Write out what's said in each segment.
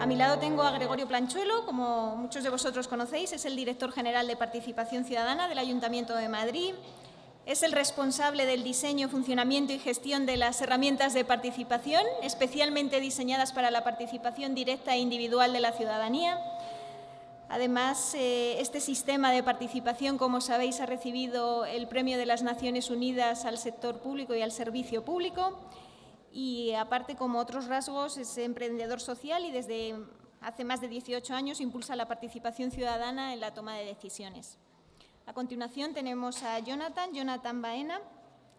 A mi lado tengo a Gregorio Planchuelo, como muchos de vosotros conocéis, es el director general de Participación Ciudadana del Ayuntamiento de Madrid. Es el responsable del diseño, funcionamiento y gestión de las herramientas de participación, especialmente diseñadas para la participación directa e individual de la ciudadanía. Además, eh, este sistema de participación, como sabéis, ha recibido el Premio de las Naciones Unidas al sector público y al servicio público y aparte, como otros rasgos, es emprendedor social y desde hace más de 18 años impulsa la participación ciudadana en la toma de decisiones. A continuación tenemos a Jonathan, Jonathan Baena,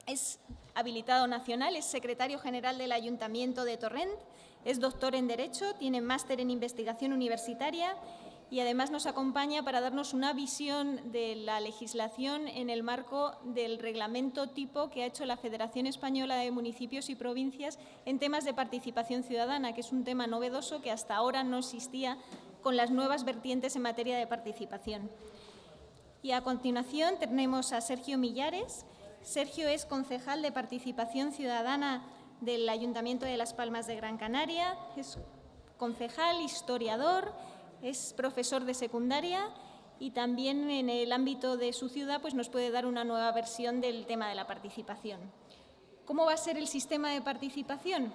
es habilitado nacional, es secretario general del Ayuntamiento de Torrent, es doctor en Derecho, tiene máster en investigación universitaria y además nos acompaña para darnos una visión de la legislación en el marco del reglamento tipo que ha hecho la Federación Española de Municipios y Provincias en temas de participación ciudadana, que es un tema novedoso que hasta ahora no existía con las nuevas vertientes en materia de participación. Y a continuación tenemos a Sergio Millares. Sergio es concejal de Participación Ciudadana del Ayuntamiento de Las Palmas de Gran Canaria, es concejal, historiador, es profesor de secundaria y también en el ámbito de su ciudad pues nos puede dar una nueva versión del tema de la participación. ¿Cómo va a ser el sistema de participación?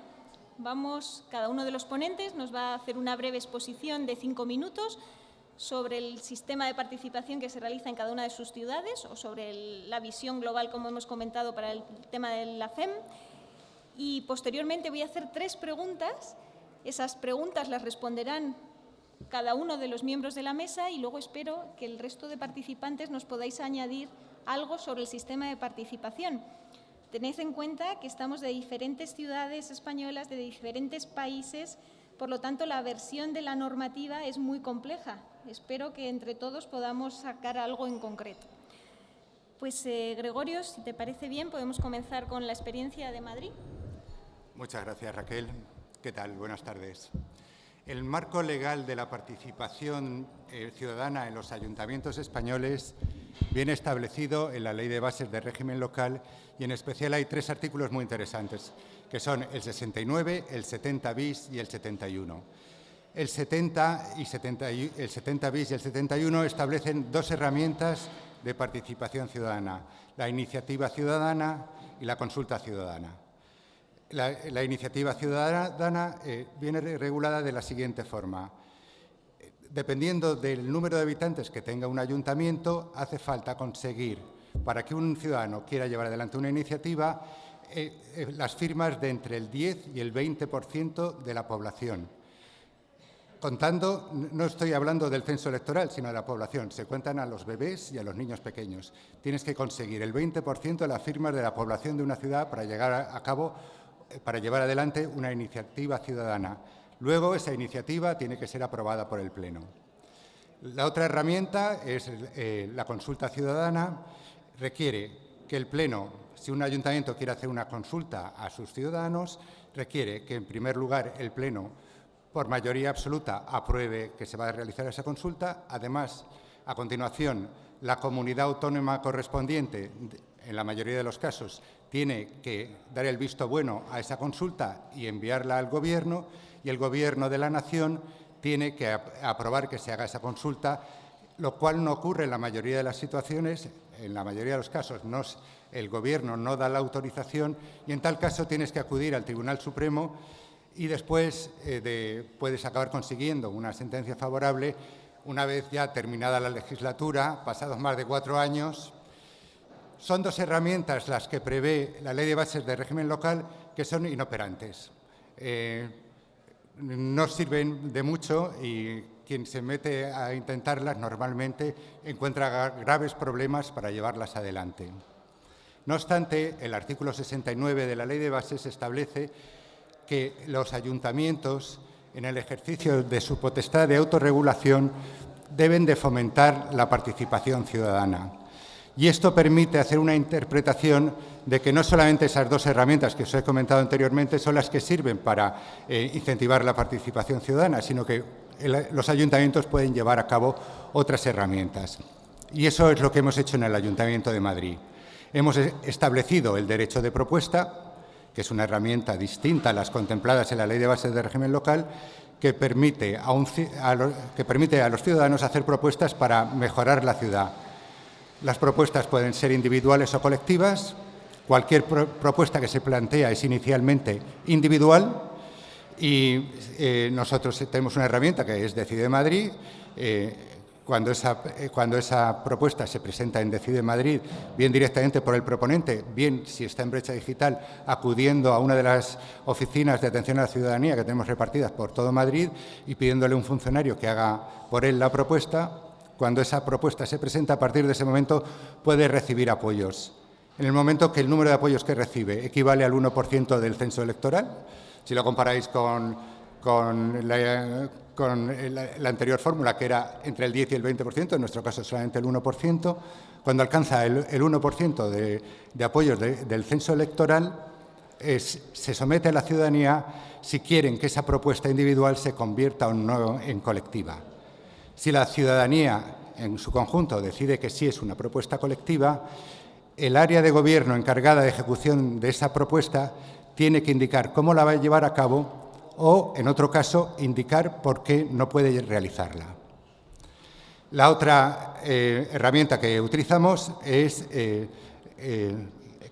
Vamos, cada uno de los ponentes nos va a hacer una breve exposición de cinco minutos sobre el sistema de participación que se realiza en cada una de sus ciudades o sobre la visión global, como hemos comentado, para el tema de la FEM. Y posteriormente voy a hacer tres preguntas. Esas preguntas las responderán cada uno de los miembros de la mesa y luego espero que el resto de participantes nos podáis añadir algo sobre el sistema de participación. Tened en cuenta que estamos de diferentes ciudades españolas, de diferentes países, por lo tanto la versión de la normativa es muy compleja. Espero que entre todos podamos sacar algo en concreto. Pues eh, Gregorio, si te parece bien, podemos comenzar con la experiencia de Madrid. Muchas gracias Raquel. ¿Qué tal? Buenas tardes. El marco legal de la participación eh, ciudadana en los ayuntamientos españoles viene establecido en la Ley de Bases de Régimen Local y en especial hay tres artículos muy interesantes, que son el 69, el 70 bis y el 71. El 70, y 70, el 70 bis y el 71 establecen dos herramientas de participación ciudadana, la iniciativa ciudadana y la consulta ciudadana. La, iniciativa ciudadana eh, viene regulada de la siguiente forma. Dependiendo del número de habitantes que tenga un ayuntamiento, hace falta conseguir, para que un ciudadano quiera llevar adelante una iniciativa, eh, eh, las firmas de entre el 10 y el 20% de la población. Contando, no estoy hablando del censo electoral, sino de la población. Se cuentan a los bebés y a los niños pequeños. Tienes que conseguir el 20% de las firmas de la población de una ciudad para llegar a cabo para llevar adelante una iniciativa ciudadana. Luego, esa iniciativa tiene que ser aprobada por el Pleno. La otra herramienta es eh, la consulta ciudadana. Requiere que el Pleno, si un ayuntamiento quiere hacer una consulta a sus ciudadanos, requiere que, en primer lugar, el Pleno, por mayoría absoluta, apruebe que se va a realizar esa consulta. Además, a continuación, la comunidad autónoma correspondiente, en la mayoría de los casos, tiene que dar el visto bueno a esa consulta y enviarla al Gobierno y el Gobierno de la Nación tiene que aprobar que se haga esa consulta, lo cual no ocurre en la mayoría de las situaciones, en la mayoría de los casos el Gobierno no da la autorización y en tal caso tienes que acudir al Tribunal Supremo y después eh, puedes acabar consiguiendo una sentencia favorable una vez ya terminada la legislatura, pasados más de cuatro años, son dos herramientas las que prevé la Ley de Bases de Régimen Local que son inoperantes. Eh, no sirven de mucho y quien se mete a intentarlas normalmente encuentra graves problemas para llevarlas adelante. No obstante, el artículo 69 de la Ley de Bases establece que los ayuntamientos, en el ejercicio de su potestad de autorregulación, deben de fomentar la participación ciudadana. Y esto permite hacer una interpretación de que no solamente esas dos herramientas que os he comentado anteriormente son las que sirven para eh, incentivar la participación ciudadana, sino que los ayuntamientos pueden llevar a cabo otras herramientas. Y eso es lo que hemos hecho en el Ayuntamiento de Madrid. Hemos establecido el derecho de propuesta, que es una herramienta distinta a las contempladas en la Ley de Bases de Régimen Local, que permite a los ciudadanos hacer propuestas para mejorar la ciudad. Las propuestas pueden ser individuales o colectivas. Cualquier propuesta que se plantea es inicialmente individual y eh, nosotros tenemos una herramienta que es Decide Madrid. Eh, cuando esa, eh, cuando esa, propuesta se presenta en Decide Madrid, bien directamente por el proponente, bien si está en brecha digital, acudiendo a una de las oficinas de atención a la ciudadanía que tenemos repartidas por todo Madrid y pidiéndole a un funcionario que haga por él la propuesta, cuando esa propuesta se presenta, a partir de ese momento puede recibir apoyos. En el momento que el número de apoyos que recibe equivale al 1% del censo electoral, si lo comparáis con, la, anterior fórmula, que era entre el 10 y el 20%, en nuestro caso solamente el 1%, cuando alcanza el, 1% de, apoyos del censo electoral, se somete a la ciudadanía si quieren que esa propuesta individual se convierta o no en colectiva. Si la ciudadanía en su conjunto decide que sí es una propuesta colectiva, el área de gobierno encargada de ejecución de esa propuesta tiene que indicar cómo la va a llevar a cabo o, en otro caso, indicar por qué no puede realizarla. La otra eh, herramienta que utilizamos es, eh, eh,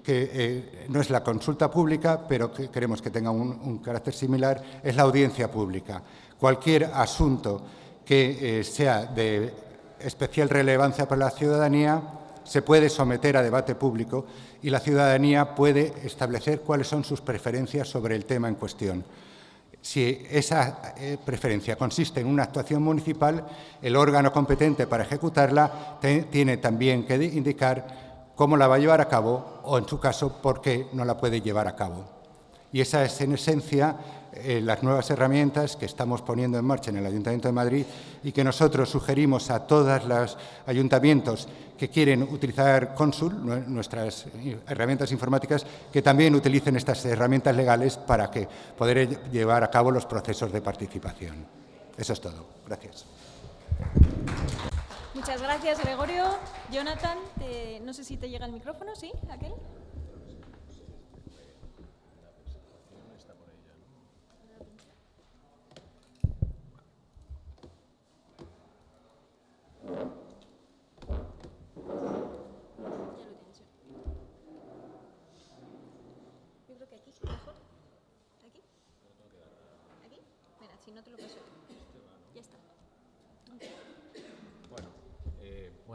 que no es la consulta pública, pero que queremos que tenga un carácter similar, es la audiencia pública. Cualquier asunto que eh, sea de especial relevancia para la ciudadanía se puede someter a debate público y la ciudadanía puede establecer cuáles son sus preferencias sobre el tema en cuestión. Si esa eh, preferencia consiste en una actuación municipal, el órgano competente para ejecutarla tiene también que indicar cómo la va a llevar a cabo o, en su caso, por qué no la puede llevar a cabo. Y esa es, en esencia, eh, las nuevas herramientas que estamos poniendo en marcha en el Ayuntamiento de Madrid y que nosotros sugerimos a todos los ayuntamientos que quieren utilizar Consul, nuestras herramientas informáticas, que también utilicen estas herramientas legales para que poder llevar a cabo los procesos de participación. Eso es todo. Gracias. Muchas gracias, Gregorio. Jonathan, no sé si te llega el micrófono, ¿sí? ¿Aquel?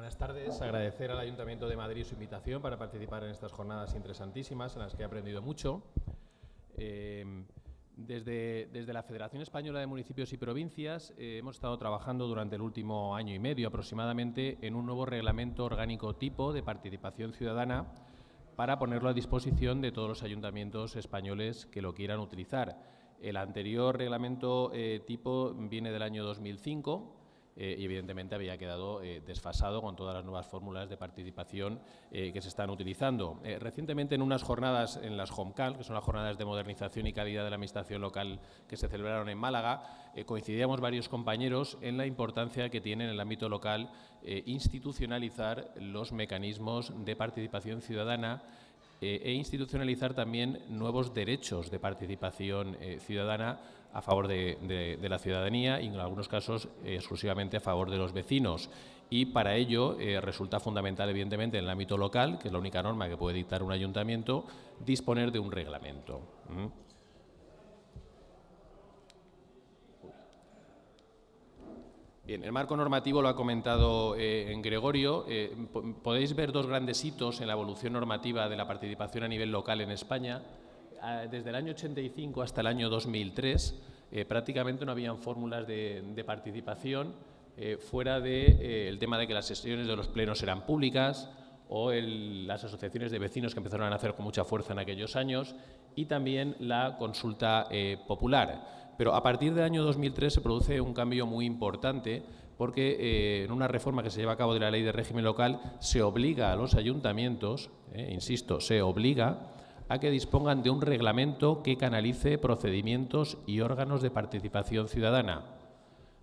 Buenas tardes. Agradecer al Ayuntamiento de Madrid su invitación para participar en estas jornadas interesantísimas en las que he aprendido mucho. Eh, desde, la Federación Española de Municipios y Provincias eh, hemos estado trabajando durante el último año y medio aproximadamente en un nuevo reglamento orgánico tipo de participación ciudadana para ponerlo a disposición de todos los ayuntamientos españoles que lo quieran utilizar. El anterior reglamento eh, tipo viene del año 2005 eh, y evidentemente había quedado eh, desfasado con todas las nuevas fórmulas de participación eh, que se están utilizando. recientemente en unas jornadas en las HOMCAL, que son las jornadas de modernización y calidad de la administración local que se celebraron en Málaga, coincidíamos varios compañeros en la importancia que tiene en el ámbito local institucionalizar los mecanismos de participación ciudadana e institucionalizar también nuevos derechos de participación ciudadana a favor de, la ciudadanía y en algunos casos exclusivamente a favor de los vecinos. Y para ello eh, resulta fundamental, evidentemente, en el ámbito local, que es la única norma que puede dictar un ayuntamiento, disponer de un reglamento. Bien, el marco normativo lo ha comentado eh, en Gregorio. Eh, podéis ver dos grandes hitos en la evolución normativa de la participación a nivel local en España desde el año 85 hasta el año 2003 eh, prácticamente no habían fórmulas de, participación eh, fuera del de, eh, tema de que las sesiones de los plenos eran públicas o las asociaciones de vecinos que empezaron a nacer con mucha fuerza en aquellos años y también la consulta popular. Pero a partir del año 2003 se produce un cambio muy importante porque en una reforma que se lleva a cabo de la ley de régimen local se obliga a los ayuntamientos, insisto, se obliga a que dispongan de un reglamento que canalice procedimientos y órganos de participación ciudadana.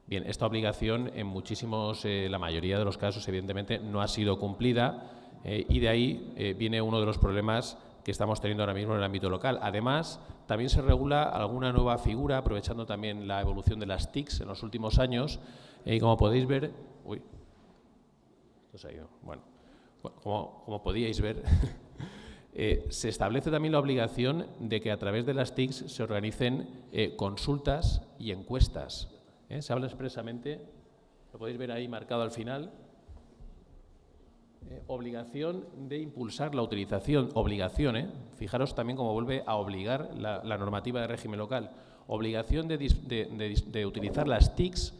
Bien, esta obligación en muchísimos, eh, la mayoría de los casos, evidentemente, no ha sido cumplida eh, y de ahí eh, viene uno de los problemas que estamos teniendo ahora mismo en el ámbito local. Además, también se regula alguna nueva figura, aprovechando también la evolución de las TICs en los últimos años. Y como podéis ver... Uy, esto se ha ido. Bueno, como, como podíais ver... Eh, se establece también la obligación de que a través de las TICs se organicen eh, consultas y encuestas. ¿eh? Se habla expresamente, lo podéis ver ahí marcado al final, obligación de impulsar la utilización, obligación, fijaros también cómo vuelve a obligar la, normativa de régimen local, obligación de, de utilizar las TICs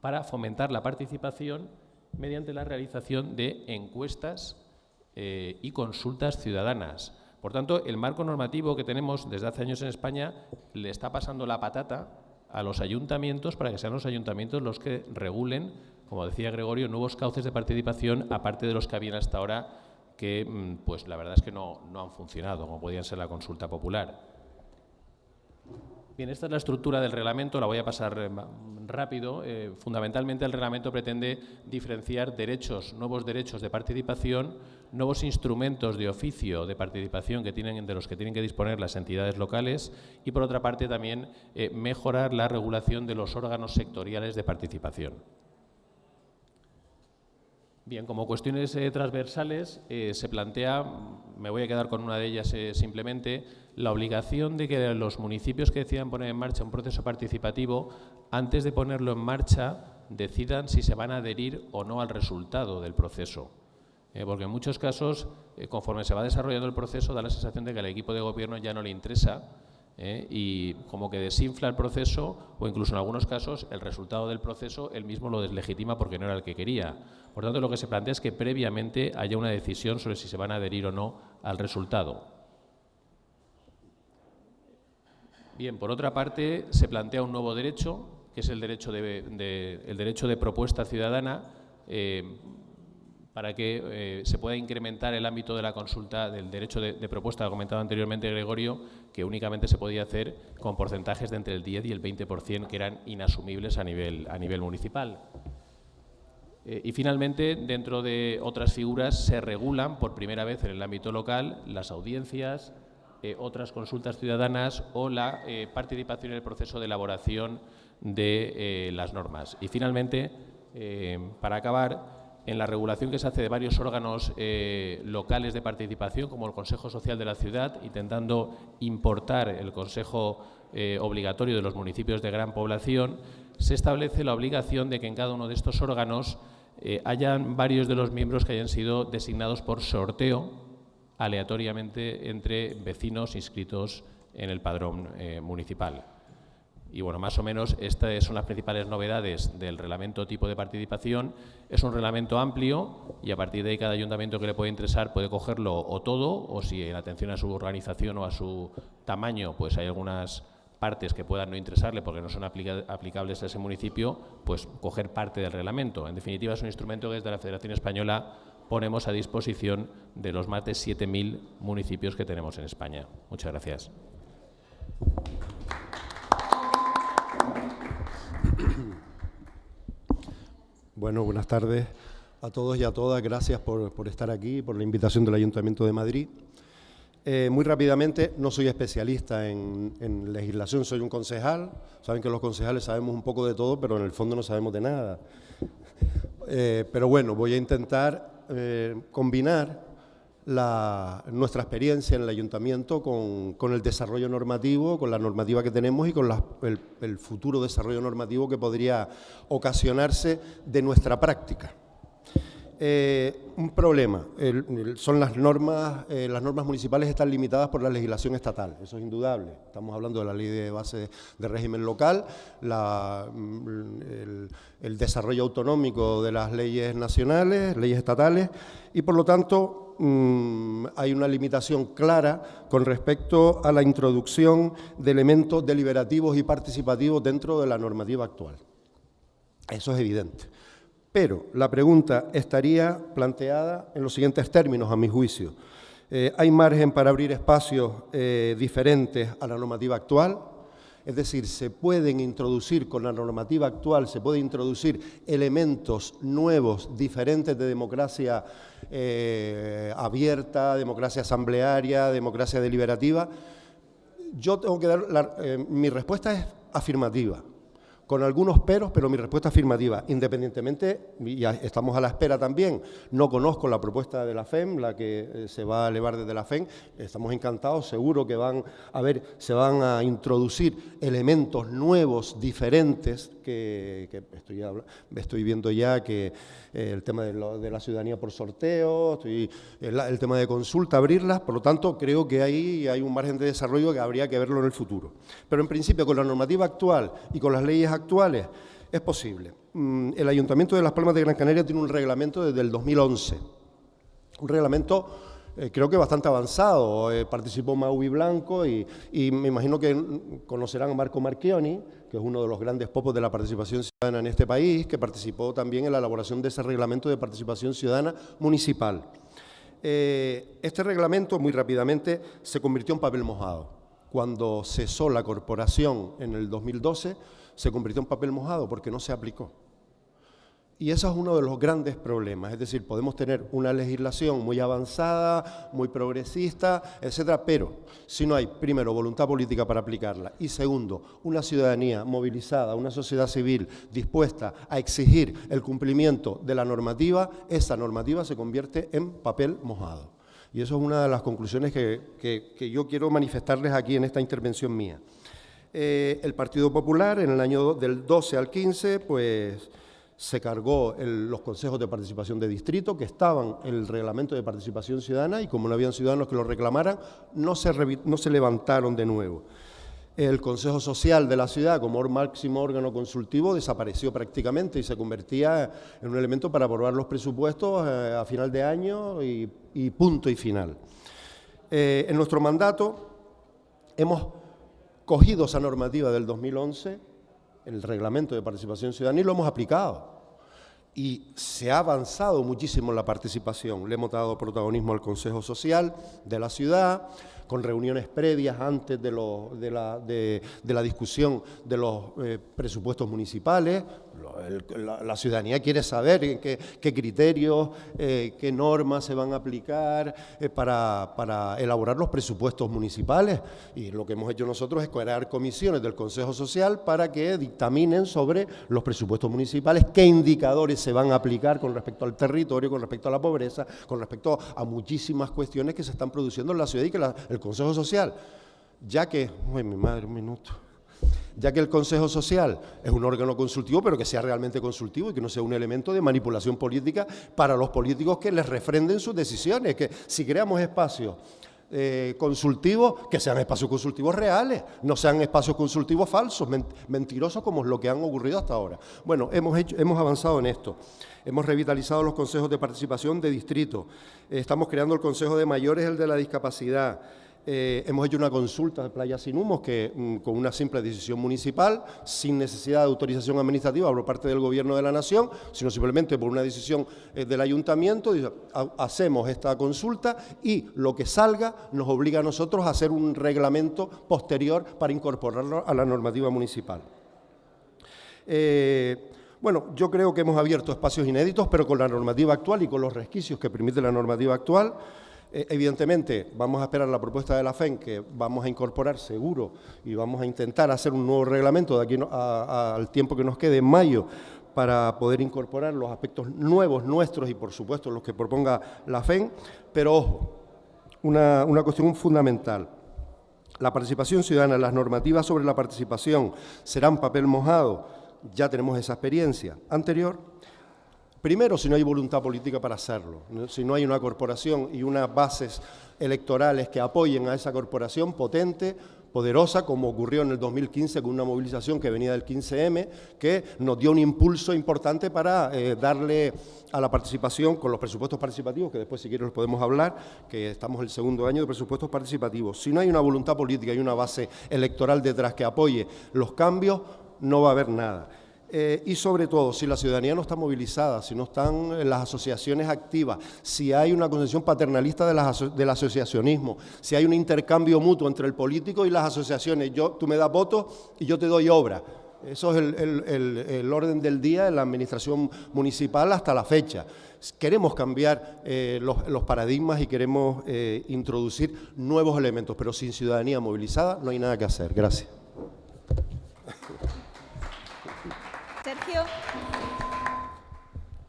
para fomentar la participación mediante la realización de encuestas eh, y consultas ciudadanas. Por tanto, el marco normativo que tenemos desde hace años en España le está pasando la patata a los ayuntamientos para que sean los ayuntamientos los que regulen, como decía Gregorio, nuevos cauces de participación, aparte de los que habían hasta ahora, que mm, pues la verdad es que no, han funcionado, como podían ser la consulta popular. Bien, esta es la estructura del reglamento, la voy a pasar eh, rápido. Eh, fundamentalmente el reglamento pretende diferenciar derechos, nuevos derechos de participación, nuevos instrumentos de oficio de participación que tienen, de los que tienen que disponer las entidades locales y, por otra parte, también eh, mejorar la regulación de los órganos sectoriales de participación. Bien, como cuestiones transversales se plantea, me voy a quedar con una de ellas simplemente, la obligación de que los municipios que decidan poner en marcha un proceso participativo, antes de ponerlo en marcha, decidan si se van a adherir o no al resultado del proceso. Eh, porque en muchos casos, eh, conforme se va desarrollando el proceso, da la sensación de que al equipo de gobierno ya no le interesa eh, y como que desinfla el proceso o incluso en algunos casos el resultado del proceso él mismo lo deslegitima porque no era el que quería. Por tanto, lo que se plantea es que previamente haya una decisión sobre si se van a adherir o no al resultado. Bien, por otra parte, se plantea un nuevo derecho, que es el derecho de, el derecho de propuesta ciudadana, eh, para que eh, se pueda incrementar el ámbito de la consulta del derecho de, propuesta, ha comentado anteriormente Gregorio, que únicamente se podía hacer con porcentajes de entre el 10 y el 20%, que eran inasumibles a nivel, a nivel municipal. Eh, y finalmente, dentro de otras figuras, se regulan por primera vez en el ámbito local las audiencias, eh, otras consultas ciudadanas o la participación en el proceso de elaboración de las normas. Y finalmente, para acabar, en la regulación que se hace de varios órganos locales de participación, como el Consejo Social de la Ciudad, intentando importar el Consejo obligatorio de los municipios de gran población, se establece la obligación de que en cada uno de estos órganos hayan varios de los miembros que hayan sido designados por sorteo aleatoriamente entre vecinos inscritos en el padrón eh, municipal. Y bueno, más o menos estas son las principales novedades del reglamento tipo de participación. Es un reglamento amplio y a partir de ahí cada ayuntamiento que le puede interesar puede cogerlo o todo, o si en atención a su organización o a su tamaño, pues hay algunas partes que puedan no interesarle porque no son aplicables a ese municipio, pues coger parte del reglamento. En definitiva, es un instrumento que desde la Federación Española ponemos a disposición de los más de 7.000 municipios que tenemos en España. Muchas gracias. Bueno, buenas tardes a todos y a todas. Gracias por, estar aquí, por la invitación del Ayuntamiento de Madrid. Eh, muy rápidamente, no soy especialista en, legislación, soy un concejal. Saben que los concejales sabemos un poco de todo, pero en el fondo no sabemos de nada. Eh, pero bueno, voy a intentar eh, combinar nuestra experiencia en el ayuntamiento con, el desarrollo normativo, con la normativa que tenemos y con el, futuro desarrollo normativo que podría ocasionarse de nuestra práctica. Eh, un problema, son las normas, eh, las normas municipales están limitadas por la legislación estatal, eso es indudable. Estamos hablando de la ley de base de régimen local, mm, el, desarrollo autonómico de las leyes nacionales, leyes estatales, y por lo tanto mm, hay una limitación clara con respecto a la introducción de elementos deliberativos y participativos dentro de la normativa actual. Eso es evidente. Pero la pregunta estaría planteada en los siguientes términos, a mi juicio. Eh, ¿Hay margen para abrir espacios eh, diferentes a la normativa actual? Es decir, se pueden introducir con la normativa actual, se pueden introducir elementos nuevos, diferentes de democracia eh, abierta, democracia asamblearia, democracia deliberativa. Yo tengo que dar, mi respuesta es afirmativa con algunos peros, pero mi respuesta afirmativa. Independientemente, y estamos a la espera también, no conozco la propuesta de la FEM, la que eh, se va a elevar desde la FEM, estamos encantados, seguro que van a ver, se van a introducir elementos nuevos, diferentes, que, estoy, estoy viendo ya que eh, el tema de, la ciudadanía por sorteo, el, el, tema de consulta, abrirlas, por lo tanto creo que ahí hay un margen de desarrollo que habría que verlo en el futuro. Pero en principio con la normativa actual y con las leyes actuales es posible. Mm, el Ayuntamiento de Las Palmas de Gran Canaria tiene un reglamento desde el 2011, un reglamento eh, creo que bastante avanzado. Eh, participó Maui Blanco y, me imagino que conocerán a Marco Marchioni, que es uno de los grandes popos de la participación ciudadana en este país, que participó también en la elaboración de ese reglamento de participación ciudadana municipal. Eh, este reglamento, muy rápidamente, se convirtió en papel mojado. Cuando cesó la corporación en el 2012, se convirtió en papel mojado porque no se aplicó. Y eso es uno de los grandes problemas, es decir, podemos tener una legislación muy avanzada, muy progresista, etcétera, pero si no hay, primero, voluntad política para aplicarla y segundo, una ciudadanía movilizada, una sociedad civil dispuesta a exigir el cumplimiento de la normativa, esa normativa se convierte en papel mojado. Y eso es una de las conclusiones que, yo quiero manifestarles aquí en esta intervención mía. Eh, el Partido Popular en el año del 12 al 15, pues se cargó los consejos de participación de distrito que estaban en el reglamento de participación ciudadana y como no habían ciudadanos que lo reclamaran, no se, no se levantaron de nuevo. El Consejo Social de la ciudad, como máximo órgano consultivo, desapareció prácticamente y se convertía en un elemento para aprobar los presupuestos eh, a final de año y, punto y final. Eh, en nuestro mandato hemos cogido esa normativa del 2011 el reglamento de participación ciudadana y lo hemos aplicado. Y se ha avanzado muchísimo en la participación. Le hemos dado protagonismo al Consejo Social de la ciudad, con reuniones previas antes de, la, discusión de los eh, presupuestos municipales. La, ciudadanía quiere saber qué, criterios, eh, qué normas se van a aplicar eh, para, elaborar los presupuestos municipales. Y lo que hemos hecho nosotros es crear comisiones del Consejo Social para que dictaminen sobre los presupuestos municipales, qué indicadores se van a aplicar con respecto al territorio, con respecto a la pobreza, con respecto a muchísimas cuestiones que se están produciendo en la ciudad y que el Consejo Social, ya que, uy, mi madre, un minuto, ya que el Consejo Social es un órgano consultivo, pero que sea realmente consultivo y que no sea un elemento de manipulación política para los políticos que les refrenden sus decisiones, que si creamos espacios eh, consultivos, que sean espacios consultivos reales, no sean espacios consultivos falsos, mentirosos como es lo que han ocurrido hasta ahora. Bueno, hemos, hecho, hemos avanzado en esto. Hemos revitalizado los consejos de participación de distrito. estamos creando el Consejo de Mayores, el de la discapacidad. Eh, hemos hecho una consulta de Playa Sin Humos que, mm, con una simple decisión municipal, sin necesidad de autorización administrativa por parte del Gobierno de la Nación, sino simplemente por una decisión eh, del Ayuntamiento, hacemos esta consulta y lo que salga nos obliga a nosotros a hacer un reglamento posterior para incorporarlo a la normativa municipal. Eh, bueno, yo creo que hemos abierto espacios inéditos, pero con la normativa actual y con los resquicios que permite la normativa actual, eh, evidentemente, vamos a esperar la propuesta de la FEN, que vamos a incorporar seguro y vamos a intentar hacer un nuevo reglamento de aquí al tiempo que nos quede en mayo para poder incorporar los aspectos nuevos nuestros y, por supuesto, los que proponga la FEN. Pero, ojo, una, una cuestión fundamental. La participación ciudadana, las normativas sobre la participación serán papel mojado. Ya tenemos esa experiencia anterior Primero, si no hay voluntad política para hacerlo, si no hay una corporación y unas bases electorales que apoyen a esa corporación potente, poderosa, como ocurrió en el 2015 con una movilización que venía del 15M, que nos dio un impulso importante para eh, darle a la participación con los presupuestos participativos, que después si quieres los podemos hablar, que estamos en el segundo año de presupuestos participativos. Si no hay una voluntad política y una base electoral detrás que apoye los cambios, no va a haber nada. Eh, y sobre todo, si la ciudadanía no está movilizada, si no están las asociaciones activas, si hay una concepción paternalista del asociacionismo, si hay un intercambio mutuo entre el político y las asociaciones, yo, tú me das votos y yo te doy obra. Eso es el, orden del día en la administración municipal hasta la fecha. Queremos cambiar eh, los, paradigmas y queremos eh, introducir nuevos elementos, pero sin ciudadanía movilizada no hay nada que hacer. Gracias.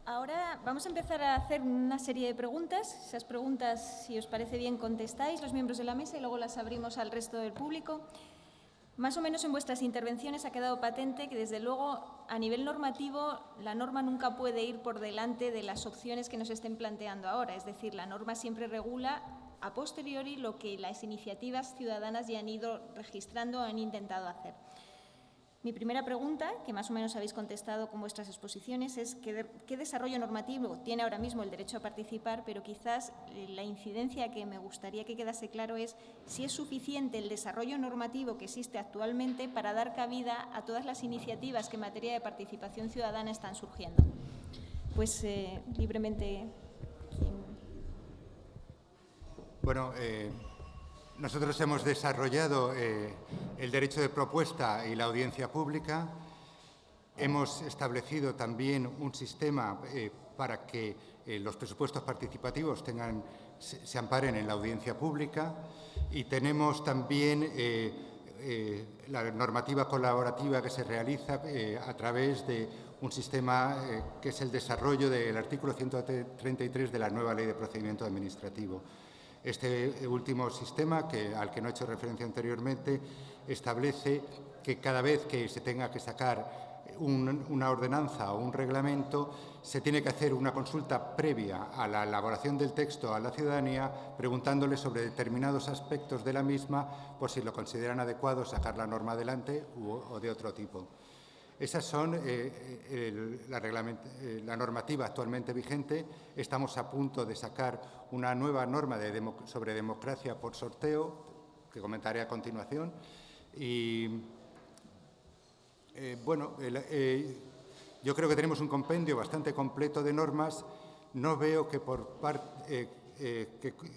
Ahora vamos a empezar a hacer una serie de preguntas. Esas preguntas, si os parece bien, contestáis los miembros de la mesa y luego las abrimos al resto del público. Más o menos en vuestras intervenciones ha quedado patente que, desde luego, a nivel normativo, la norma nunca puede ir por delante de las opciones que nos estén planteando ahora. Es decir, la norma siempre regula a posteriori lo que las iniciativas ciudadanas ya han ido registrando o han intentado hacer. Mi primera pregunta, que más o menos habéis contestado con vuestras exposiciones, es qué, desarrollo normativo tiene ahora mismo el derecho a participar, pero quizás eh, la incidencia que me gustaría que quedase claro es si es suficiente el desarrollo normativo que existe actualmente para dar cabida a todas las iniciativas que en materia de participación ciudadana están surgiendo. Pues eh, libremente. Bueno, eh, nosotros hemos desarrollado eh, el derecho de propuesta y la audiencia pública. Hemos establecido también un sistema eh, para que eh, los presupuestos participativos tengan, se, amparen en la audiencia pública y tenemos también la normativa colaborativa que se realiza a través de un sistema que es el desarrollo del artículo 133 de la nueva Ley de Procedimiento Administrativo. Este último sistema, que, al que no he hecho referencia anteriormente, establece que cada vez que se tenga que sacar una ordenanza o un reglamento, se tiene que hacer una consulta previa a la elaboración del texto a la ciudadanía, preguntándole sobre determinados aspectos de la misma, por si lo consideran adecuado sacar la norma adelante o de otro tipo. Esas son eh, eh, eh, la, normativa actualmente vigente. Estamos a punto de sacar una nueva norma sobre democracia por sorteo, que comentaré a continuación. Y, bueno, yo creo que tenemos un compendio bastante completo de normas. No veo que,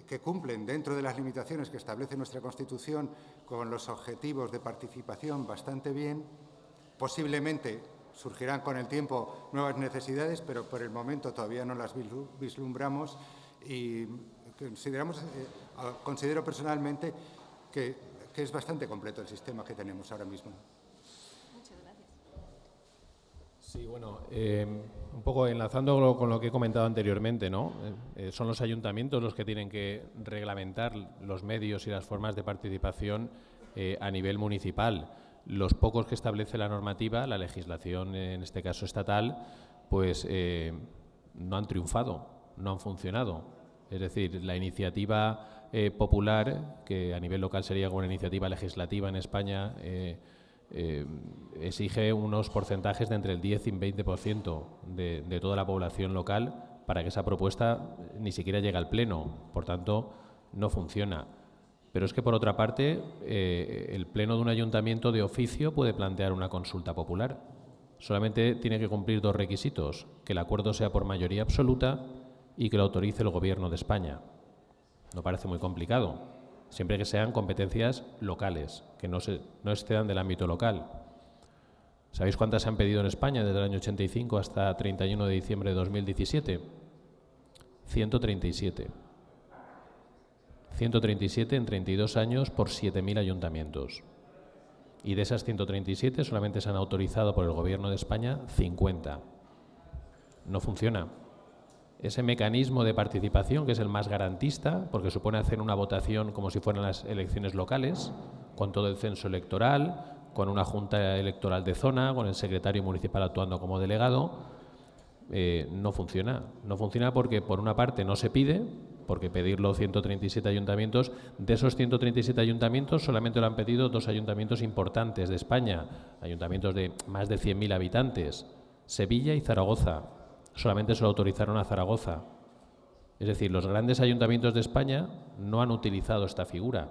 que cumplen dentro de las limitaciones que establece nuestra Constitución con los objetivos de participación bastante bien Posiblemente surgirán con el tiempo nuevas necesidades, pero por el momento todavía no las vislumbramos y consideramos, eh, considero personalmente que, es bastante completo el sistema que tenemos ahora mismo. Muchas gracias. Sí, bueno, eh, un poco enlazando con lo que he comentado anteriormente, ¿no? Eh, son los ayuntamientos los que tienen que reglamentar los medios y las formas de participación a nivel municipal los pocos que establece la normativa, la legislación, en este caso estatal, pues eh, no han triunfado, no han funcionado. Es decir, la iniciativa eh, popular, que a nivel local sería como una iniciativa legislativa en España, eh, exige unos porcentajes de entre el 10 y el 20% de, de toda la población local para que esa propuesta ni siquiera llegue al Pleno. Por tanto, no funciona. Pero es que, por otra parte, eh, el Pleno de un ayuntamiento de oficio puede plantear una consulta popular. Solamente tiene que cumplir dos requisitos, que el acuerdo sea por mayoría absoluta y que lo autorice el Gobierno de España. No parece muy complicado, siempre que sean competencias locales, que no, se, excedan del ámbito local. ¿Sabéis cuántas se han pedido en España desde el año 85 hasta 31 de diciembre de 2017? 137. 137 en 32 años por 7.000 ayuntamientos. Y de esas 137 solamente se han autorizado por el Gobierno de España 50. No funciona. Ese mecanismo de participación, que es el más garantista, porque supone hacer una votación como si fueran las elecciones locales, con todo el censo electoral, con una junta electoral de zona, con el secretario municipal actuando como delegado, eh, no funciona. No funciona porque, por una parte, no se pide, porque pedirlo 137 ayuntamientos, de esos 137 ayuntamientos solamente lo han pedido dos ayuntamientos importantes de España, ayuntamientos de más de 100.000 habitantes, Sevilla y Zaragoza. Solamente se lo autorizaron a Zaragoza. Es decir, los grandes ayuntamientos de España no han utilizado esta figura.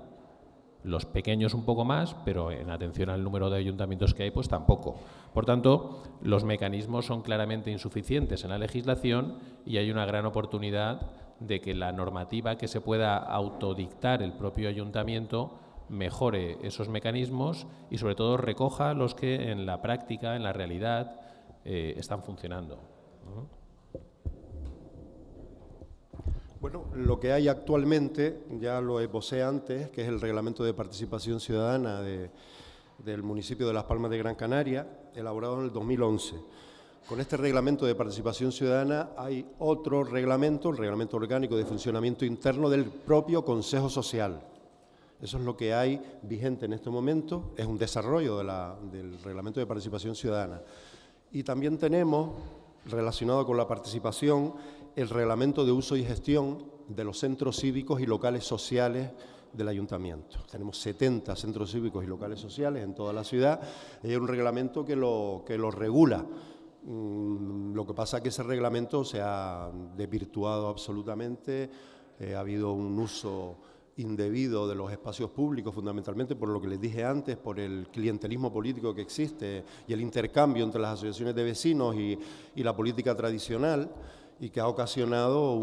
Los pequeños un poco más, pero en atención al número de ayuntamientos que hay, pues tampoco. Por tanto, los mecanismos son claramente insuficientes en la legislación y hay una gran oportunidad de que la normativa que se pueda autodictar el propio ayuntamiento mejore esos mecanismos y sobre todo recoja los que en la práctica, en la realidad, eh, están funcionando. Bueno, lo que hay actualmente, ya lo esbocé antes, que es el Reglamento de Participación Ciudadana del municipio de Las Palmas de Gran Canaria, elaborado en el 2011. Con este reglamento de participación ciudadana hay otro reglamento, el reglamento orgánico de funcionamiento interno del propio Consejo Social. Eso es lo que hay vigente en este momento, es un desarrollo del reglamento de participación ciudadana. Y también tenemos, relacionado con la participación, el reglamento de uso y gestión de los centros cívicos y locales sociales del ayuntamiento. Tenemos 70 centros cívicos y locales sociales en toda la ciudad y hay un reglamento que lo, que lo regula. Mm, lo que pasa es que ese reglamento se ha desvirtuado absolutamente, eh, ha habido un uso indebido de los espacios públicos, fundamentalmente por lo que les dije antes, por el clientelismo político que existe y el intercambio entre las asociaciones de vecinos y, y la política tradicional y que ha ocasionado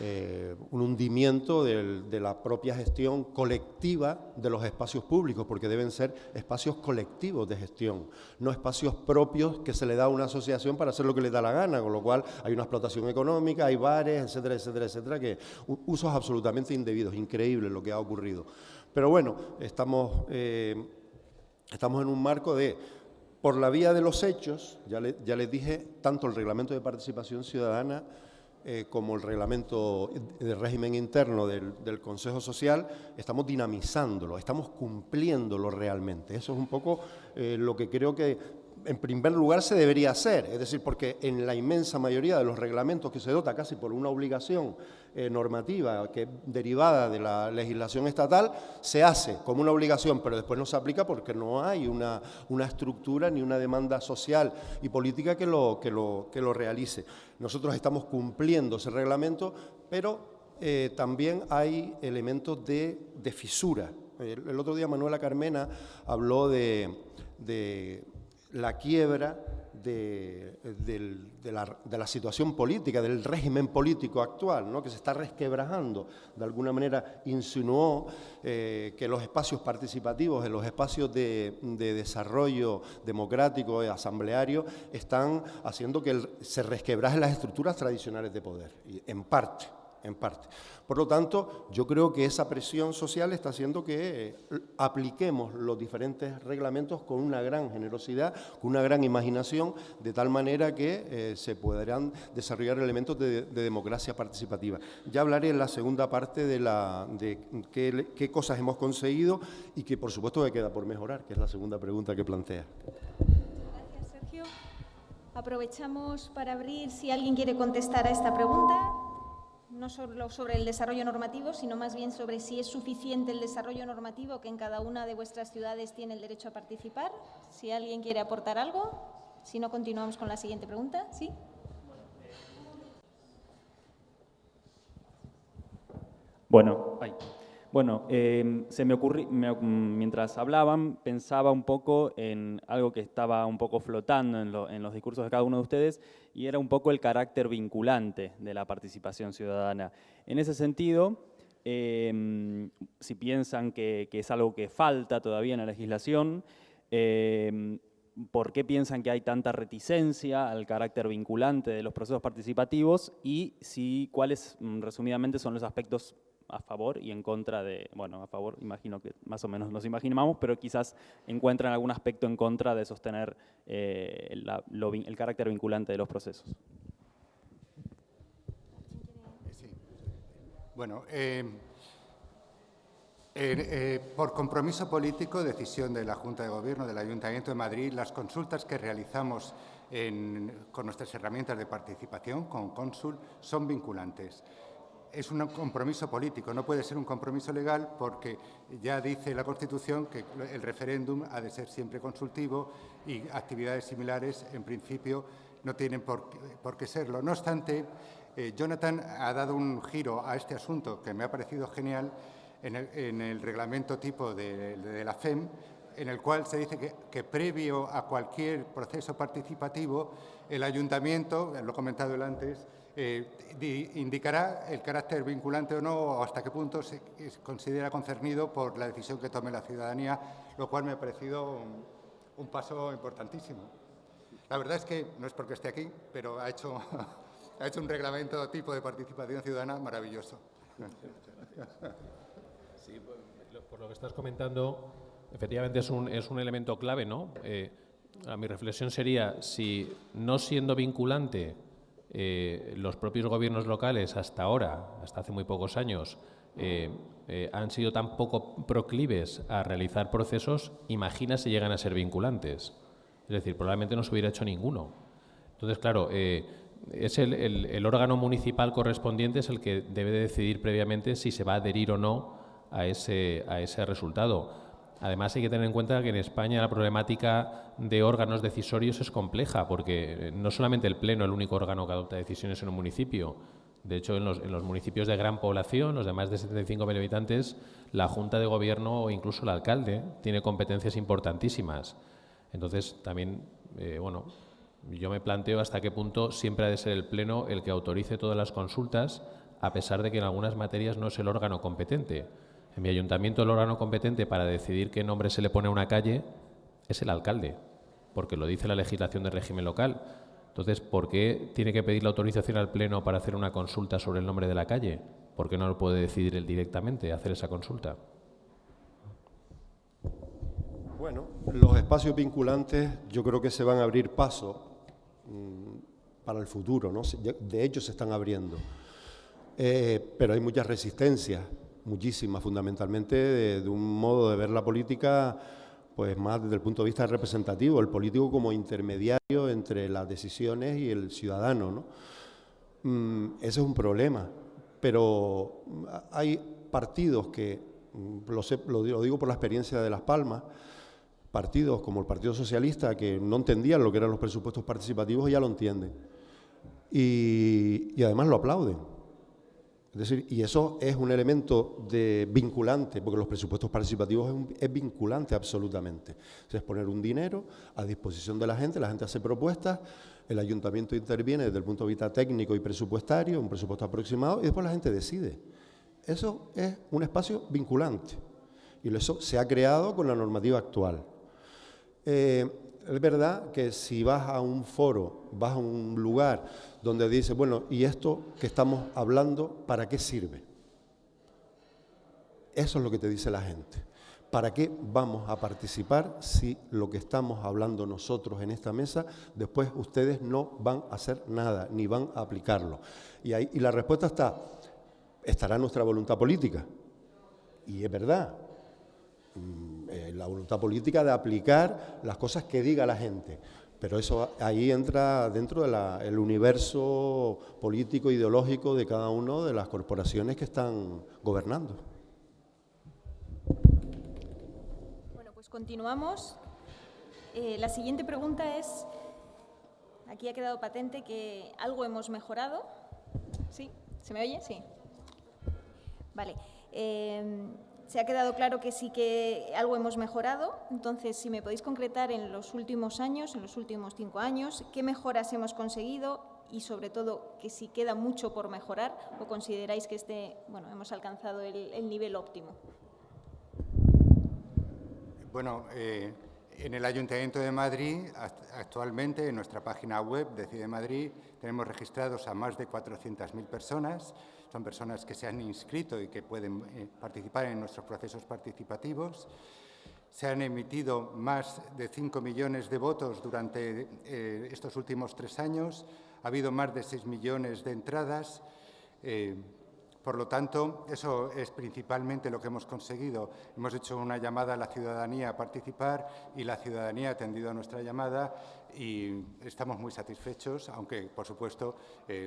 eh, un hundimiento de la propia gestión colectiva de los espacios públicos, porque deben ser espacios colectivos de gestión, no espacios propios que se le da a una asociación para hacer lo que le da la gana, con lo cual hay una explotación económica, hay bares, etcétera, etcétera, etcétera, que usos absolutamente indebidos, increíble lo que ha ocurrido. Pero bueno, estamos, eh, estamos en un marco de por la vía de los hechos, ya, les dije, tanto el reglamento de participación ciudadana eh, como el reglamento de régimen interno del, Consejo Social, estamos dinamizándolo, estamos cumpliéndolo realmente. Eso es un poco eh, lo que creo que en primer lugar se debería hacer, es decir, porque en la inmensa mayoría de los reglamentos que se dota casi por una obligación eh, normativa que derivada de la legislación estatal, se hace como una obligación, pero después no se aplica porque no hay una, una estructura ni una demanda social y política que lo, que, lo, que lo realice. Nosotros estamos cumpliendo ese reglamento, pero eh, también hay elementos de, de fisura. El, otro día Manuela Carmena habló de la quiebra de, la, situación política, del régimen político actual, que se está resquebrajando. De alguna manera insinuó eh, que los espacios participativos, los espacios de, desarrollo democrático y asambleario, están haciendo que se resquebrajen las estructuras tradicionales de poder, en parte en parte. Por lo tanto, yo creo que esa presión social está haciendo que eh, apliquemos los diferentes reglamentos con una gran generosidad, con una gran imaginación, de tal manera que eh, se podrán desarrollar elementos de, democracia participativa. Ya hablaré en la segunda parte de, la, de qué, cosas hemos conseguido y que, por supuesto, me queda por mejorar, que es la segunda pregunta que plantea. Gracias, Sergio. Aprovechamos para abrir si alguien quiere contestar a esta pregunta no solo sobre el desarrollo normativo, sino más bien sobre si es suficiente el desarrollo normativo que en cada una de vuestras ciudades tiene el derecho a participar. Si alguien quiere aportar algo, si no, continuamos con la siguiente pregunta. ¿Sí? Bueno, bueno, em, se me ocurrió, mientras hablaban, pensaba un poco en algo que estaba un poco flotando en, los discursos de cada uno de ustedes y era un poco el carácter vinculante de la participación ciudadana. En ese sentido, em, si piensan que, es algo que falta todavía en la legislación, em, ¿por qué piensan que hay tanta reticencia al carácter vinculante de los procesos participativos y si, cuáles, mm, resumidamente, son los aspectos a favor y en contra de, bueno, a favor imagino que más o menos nos imaginamos, pero quizás encuentran algún aspecto en contra de sostener eh, el carácter vinculante de los procesos. Bueno, eh, eh, por compromiso político, decisión de la Junta de Gobierno del Ayuntamiento de Madrid, las consultas que realizamos con nuestras herramientas de participación, con Cónsul, son vinculantes es un compromiso político, no puede ser un compromiso legal porque ya dice la Constitución que el referéndum ha de ser siempre consultivo y actividades similares, en principio, no tienen por, qué serlo. No obstante, eh, Jonathan ha dado un giro a este asunto que me ha parecido genial en el, reglamento tipo de, la FEM, en el cual se dice que, previo a cualquier proceso participativo, el ayuntamiento, lo he comentado antes, eh, indicará el carácter vinculante o no, o hasta qué punto se, considera concernido por la decisión que tome la ciudadanía, lo cual me ha parecido un, paso importantísimo. La verdad es que, no es porque esté aquí, pero ha hecho, ha hecho un reglamento tipo de participación ciudadana maravilloso. Sí, por lo que estás comentando, efectivamente es un, es un elemento clave, ¿no? Eh, mi reflexión sería, si no siendo vinculante eh, los propios gobiernos locales hasta ahora, hasta hace muy pocos años, eh, eh, han sido tan poco proclives a realizar procesos, imagina si llegan a ser vinculantes. Es decir, probablemente no se hubiera hecho ninguno. Entonces, claro, es el, el, órgano municipal correspondiente es el que debe de decidir previamente si se va a adherir o no a ese, a ese resultado. Además, hay que tener en cuenta que en España la problemática de órganos decisorios es compleja, porque eh, no solamente el Pleno es el único órgano que adopta decisiones en un municipio. De hecho, en los, municipios de gran población, los de más de 75.000 habitantes, la Junta de Gobierno o incluso el alcalde tiene competencias importantísimas. Entonces, también, eh, bueno, yo me planteo hasta qué punto siempre ha de ser el Pleno el que autorice todas las consultas, a pesar de que en algunas materias no es el órgano competente. En mi ayuntamiento el órgano competente para decidir qué nombre se le pone a una calle es el alcalde, porque lo dice la legislación del régimen local. Entonces, ¿por qué tiene que pedir la autorización al Pleno para hacer una consulta sobre el nombre de la calle? ¿Por qué no lo puede decidir él directamente, hacer esa consulta? Bueno, los espacios vinculantes yo creo que se van a abrir paso mm, para el futuro, ¿no? De hecho, se están abriendo. Eh, pero hay muchas resistencias muchísimas, fundamentalmente de, un modo de ver la política pues más desde el punto de vista representativo, el político como intermediario entre las decisiones y el ciudadano. ¿no? Mm, ese es un problema, pero hay partidos que, mm, lo, lo, digo por la experiencia de Las Palmas, partidos como el Partido Socialista que no entendían lo que eran los presupuestos participativos ya lo entienden. y además lo aplauden. Es decir, y eso es un elemento de vinculante, porque los presupuestos participativos es, vinculante absolutamente. Es poner un dinero a disposición de la gente, la gente hace propuestas, el ayuntamiento interviene desde el punto de vista técnico y presupuestario, un presupuesto aproximado, y después la gente decide. Eso es un espacio vinculante, y eso se ha creado con la normativa actual. Eh, es verdad que si vas a un foro, vas a un lugar donde dice, bueno, ¿y esto que estamos hablando, para qué sirve? Eso es lo que te dice la gente. ¿Para qué vamos a participar si lo que estamos hablando nosotros en esta mesa, después ustedes no van a hacer nada, ni van a aplicarlo? Y, ahí, y la respuesta está, estará nuestra voluntad política. Y es verdad, eh, la voluntad política de aplicar las cosas que diga la gente. Pero eso ahí entra dentro del universo político, ideológico de cada una de las corporaciones que están gobernando. Bueno, pues continuamos. Eh, la siguiente pregunta es, aquí ha quedado patente que algo hemos mejorado. ¿Sí? ¿Se me oye? Sí. Vale. Eh, se ha quedado claro que sí que algo hemos mejorado. Entonces, si me podéis concretar en los últimos años, en los últimos cinco años, qué mejoras hemos conseguido y, sobre todo, que si queda mucho por mejorar o consideráis que este, bueno, hemos alcanzado el, nivel óptimo. Bueno, eh, en el Ayuntamiento de Madrid, actualmente en nuestra página web Decide Madrid, tenemos registrados a más de 400.000 personas son personas que se han inscrito y que pueden eh, participar en nuestros procesos participativos. Se han emitido más de 5 millones de votos durante eh, estos últimos tres años. Ha habido más de 6 millones de entradas. Eh, por lo tanto, eso es principalmente lo que hemos conseguido. Hemos hecho una llamada a la ciudadanía a participar y la ciudadanía ha atendido a nuestra llamada y estamos muy satisfechos, aunque, por supuesto,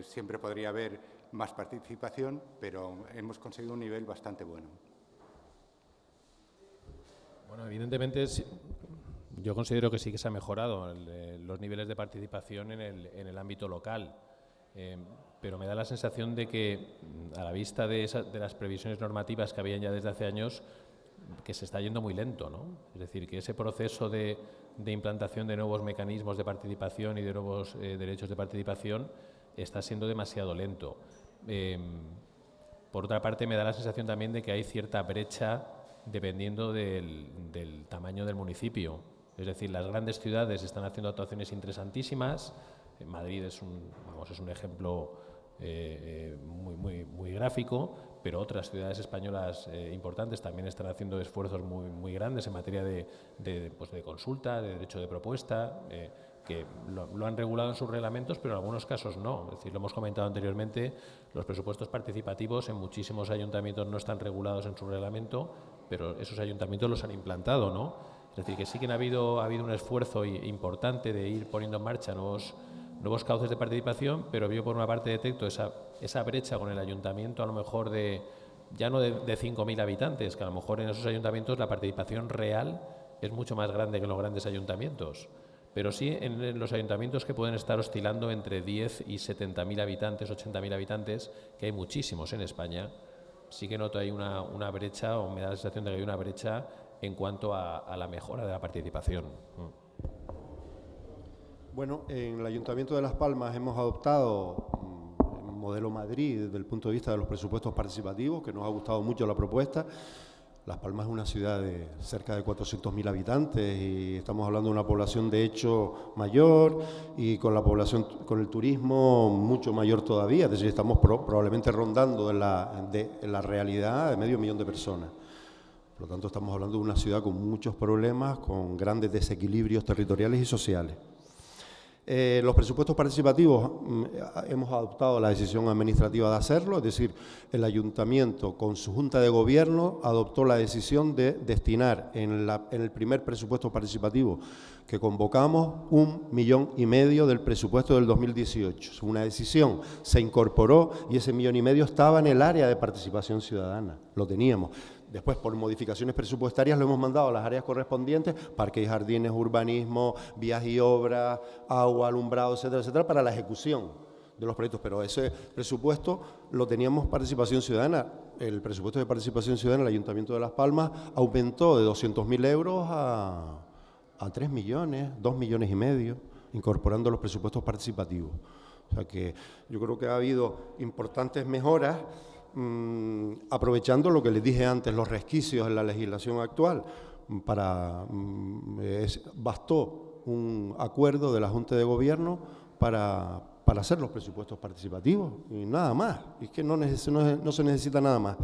siempre podría haber más participación, pero hemos conseguido un nivel bastante bueno. Bueno, evidentemente yo considero que sí que se ha mejorado los niveles de participación en el, ámbito local. Eh, pero me da la sensación de que, a la vista de, de las previsiones normativas que habían ya desde hace años, que se está yendo muy lento, ¿no? Es decir, que ese proceso de, implantación de nuevos mecanismos de participación y de nuevos eh, derechos de participación está siendo demasiado lento. Em, por otra parte, me da la sensación también de que hay cierta brecha dependiendo del, tamaño del municipio. Es decir, las grandes ciudades están haciendo actuaciones interesantísimas. Madrid es un, vamos, es un ejemplo eh, eh, muy, muy, muy gráfico, pero otras ciudades españolas eh, importantes también están haciendo esfuerzos muy, muy grandes en materia de, pues de consulta, de derecho de propuesta, eh, que lo, han regulado en sus reglamentos, pero en algunos casos no. Es decir, lo hemos comentado anteriormente, los presupuestos participativos en muchísimos ayuntamientos no están regulados en su reglamento, pero esos ayuntamientos los han implantado, ¿no? Es decir, que sí que ha habido, ha habido un esfuerzo importante de ir poniendo en marcha nuevos nuevos cauces de participación, pero yo por una parte detecto esa, esa brecha con el ayuntamiento a lo mejor de, ya no de, de 5.000 habitantes, que a lo mejor en esos ayuntamientos la participación real es mucho más grande que en los grandes ayuntamientos. Pero sí en los ayuntamientos que pueden estar oscilando entre 10 y 70.000 habitantes, 80.000 habitantes, que hay muchísimos en España, sí que noto ahí una, brecha, o me da la sensación de que hay una brecha en cuanto a, a la mejora de la participación. Mm. Bueno, en el Ayuntamiento de Las Palmas hemos adoptado mm, modelo Madrid desde el punto de vista de los presupuestos participativos, que nos ha gustado mucho la propuesta. Las Palmas es una ciudad de cerca de 400.000 habitantes y estamos hablando de una población de hecho mayor y con la población, con el turismo mucho mayor todavía, es decir, estamos probablemente rondando en la, la realidad de medio millón de personas. Por lo tanto, estamos hablando de una ciudad con muchos problemas, con grandes desequilibrios territoriales y sociales. Eh, los presupuestos participativos mm, hemos adoptado la decisión administrativa de hacerlo, es decir, el ayuntamiento con su junta de gobierno adoptó la decisión de destinar en, el primer presupuesto participativo que convocamos un millón y medio del presupuesto del 2018. Es una decisión, se incorporó y ese millón y medio estaba en el área de participación ciudadana, lo teníamos. Después, por modificaciones presupuestarias, lo hemos mandado a las áreas correspondientes, parques y jardines, urbanismo, vías y obras, agua, alumbrado, etcétera, etcétera, para la ejecución de los proyectos. Pero ese presupuesto lo teníamos participación ciudadana. El presupuesto de participación ciudadana del Ayuntamiento de Las Palmas aumentó de 200.000 euros a, a 3 millones, 2 millones y medio, incorporando los presupuestos participativos. O sea que yo creo que ha habido importantes mejoras Mm, aprovechando lo que les dije antes, los resquicios en la legislación actual, para, mm, bastó un acuerdo de la Junta de Gobierno para, para, hacer los presupuestos participativos y nada más, es que no, no, se necesita nada más.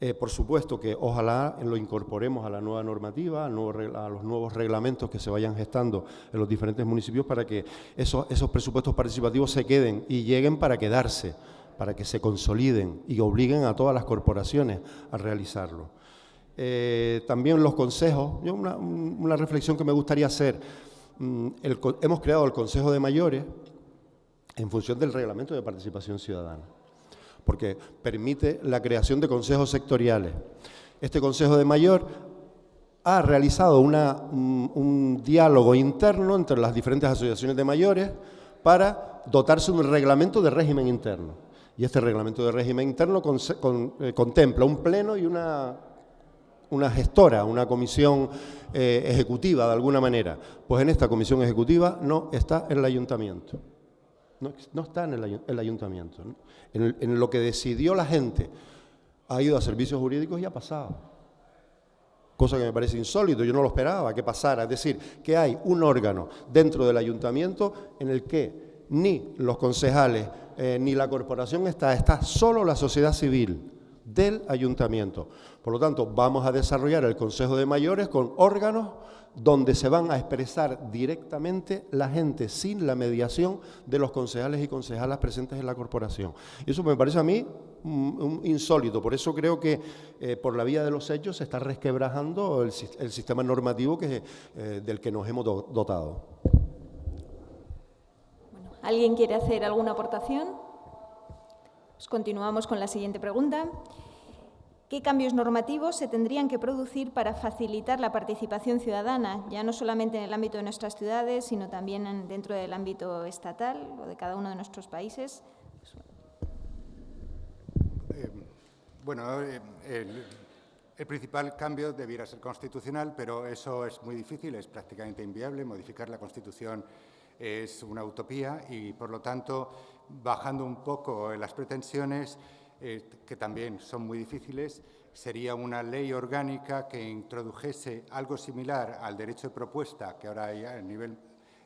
Eh, por supuesto que ojalá lo incorporemos a la nueva normativa, a, los nuevos reglamentos que se vayan gestando en los diferentes municipios para que esos, esos presupuestos participativos se queden y lleguen para quedarse para que se consoliden y obliguen a todas las corporaciones a realizarlo. Eh, también los consejos, una, reflexión que me gustaría hacer, mm, hemos creado el Consejo de Mayores en función del reglamento de participación ciudadana, porque permite la creación de consejos sectoriales. Este Consejo de Mayor ha realizado un diálogo interno entre las diferentes asociaciones de mayores para dotarse de un reglamento de régimen interno. Y este reglamento de régimen interno eh, contempla un pleno y una, gestora, una comisión eh, ejecutiva de alguna manera. Pues en esta comisión ejecutiva no está el ayuntamiento. No, está en el, ayuntamiento. En, lo que decidió la gente ha ido a servicios jurídicos y ha pasado. Cosa que me parece insólito, yo no lo esperaba que pasara. Es decir, que hay un órgano dentro del ayuntamiento en el que ni los concejales eh, ni la corporación está, está solo la sociedad civil del ayuntamiento. Por lo tanto, vamos a desarrollar el Consejo de Mayores con órganos donde se van a expresar directamente la gente sin la mediación de los concejales y concejalas presentes en la corporación. Y eso me parece a mí insólito, por eso creo que eh, por la vía de los hechos se está resquebrajando el, sistema normativo que, eh, del que nos hemos dotado. ¿Alguien quiere hacer alguna aportación? Pues continuamos con la siguiente pregunta. ¿Qué cambios normativos se tendrían que producir para facilitar la participación ciudadana, ya no solamente en el ámbito de nuestras ciudades, sino también dentro del ámbito estatal o de cada uno de nuestros países? Bueno, eh, el, el principal cambio debiera ser constitucional, pero eso es muy difícil, es prácticamente inviable. Modificar la Constitución es una utopía y, por lo tanto, bajando un poco las pretensiones, eh, que también son muy difíciles, sería una ley orgánica que introdujese algo similar al derecho de propuesta que ahora hay a nivel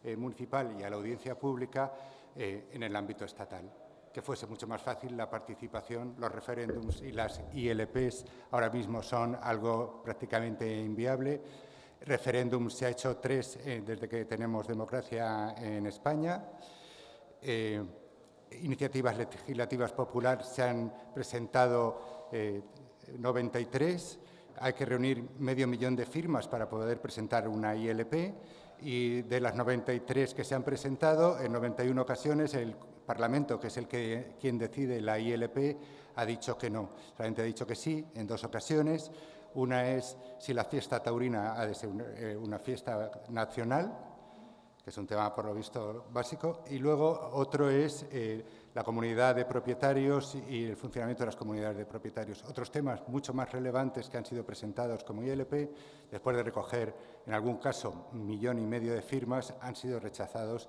eh, municipal y a la audiencia pública eh, en el ámbito estatal que fuese mucho más fácil la participación, los referéndums y las ILPs ahora mismo son algo prácticamente inviable. Referéndums se ha hecho tres eh, desde que tenemos democracia en España. Eh, iniciativas legislativas populares se han presentado 93. Eh, Hay que reunir medio millón de firmas para poder presentar una ILP y de las 93 que se han presentado, en 91 ocasiones el Parlamento, que es el que quien decide la ILP, ha dicho que no. Solamente ha dicho que sí en dos ocasiones. Una es si la fiesta taurina ha de ser eh, una fiesta nacional, que es un tema por lo visto básico, y luego otro es eh, la comunidad de propietarios y el funcionamiento de las comunidades de propietarios. Otros temas mucho más relevantes que han sido presentados como ILP, después de recoger en algún caso un millón y medio de firmas, han sido rechazados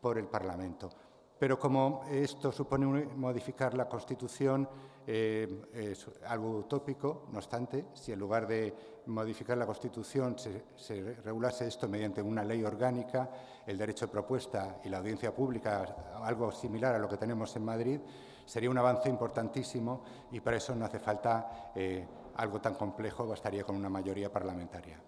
por el Parlamento. Pero como esto supone modificar la Constitución, eh, es algo utópico, no obstante, si en lugar de modificar la Constitución se, se, regulase esto mediante una ley orgánica, el derecho de propuesta y la audiencia pública, algo similar a lo que tenemos en Madrid, sería un avance importantísimo y para eso no hace falta eh, algo tan complejo, bastaría con una mayoría parlamentaria.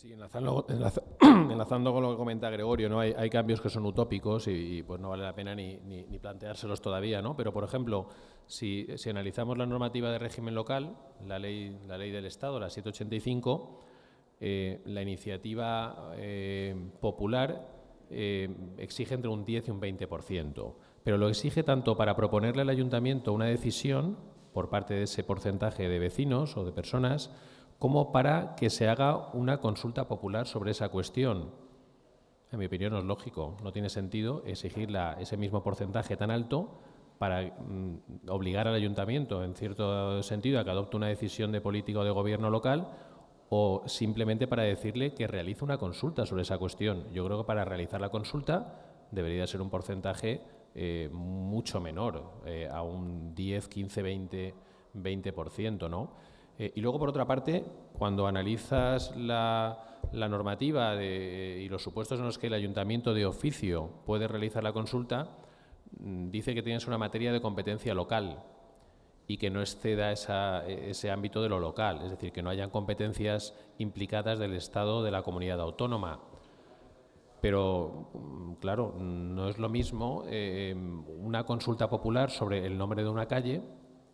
Sí, enlazando, con lo que comenta Gregorio, ¿no? hay, cambios que son utópicos y, pues no vale la pena ni, planteárselos todavía, ¿no? Pero, por ejemplo, si, analizamos la normativa de régimen local, la ley, la ley del Estado, la 785, eh, la iniciativa eh, popular eh, exige entre un 10 y un 20%, pero lo exige tanto para proponerle al ayuntamiento una decisión por parte de ese porcentaje de vecinos o de personas, como para que se haga una consulta popular sobre esa cuestión. En mi opinión no es lógico, no tiene sentido exigir ese mismo porcentaje tan alto para mm, obligar al ayuntamiento, en cierto sentido, a que adopte una decisión de política o de gobierno local o simplemente para decirle que realice una consulta sobre esa cuestión. Yo creo que para realizar la consulta debería ser un porcentaje eh, mucho menor, eh, a un 10, 15, 20, 20%, ¿no? Eh, y luego, por otra parte, cuando analizas la, normativa y los supuestos en los que el ayuntamiento de oficio puede realizar la consulta, mm, dice que tienes una materia de competencia local y que no exceda ese ámbito de lo local, es decir, que no hayan competencias implicadas del Estado de la comunidad autónoma. Pero, mm, claro, no es lo mismo eh, una consulta popular sobre el nombre de una calle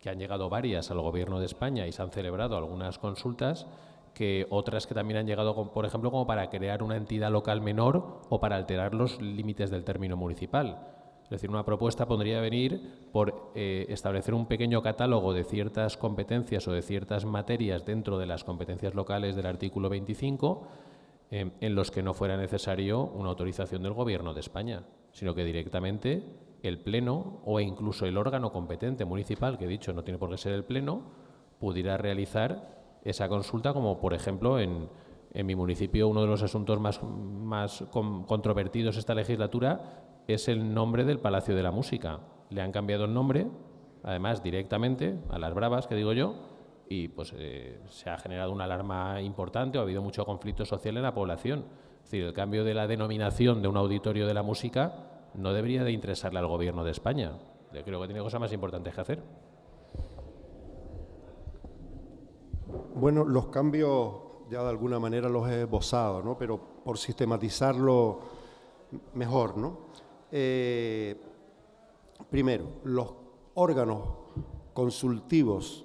que han llegado varias al Gobierno de España y se han celebrado algunas consultas, que otras que también han llegado, por ejemplo, como para crear una entidad local menor o para alterar los límites del término municipal. Es decir, una propuesta podría venir por eh, establecer un pequeño catálogo de ciertas competencias o de ciertas materias dentro de las competencias locales del artículo 25 eh, en los que no fuera necesario una autorización del Gobierno de España, sino que directamente el Pleno o incluso el órgano competente municipal, que he dicho no tiene por qué ser el Pleno, pudiera realizar esa consulta, como por ejemplo en, mi municipio uno de los asuntos más, más controvertidos esta legislatura es el nombre del Palacio de la Música. Le han cambiado el nombre, además directamente, a las bravas, que digo yo, y pues eh, se ha generado una alarma importante o ha habido mucho conflicto social en la población. Es decir, el cambio de la denominación de un auditorio de la música no debería de interesarle al Gobierno de España. Yo creo que tiene cosas más importantes que hacer. Bueno, los cambios ya de alguna manera los he esbozado, ¿no? pero por sistematizarlo mejor. ¿no? Eh, primero, los órganos consultivos